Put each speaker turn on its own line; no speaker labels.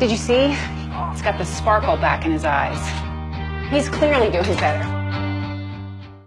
Did you see? He's got the sparkle back in his eyes. He's clearly doing better.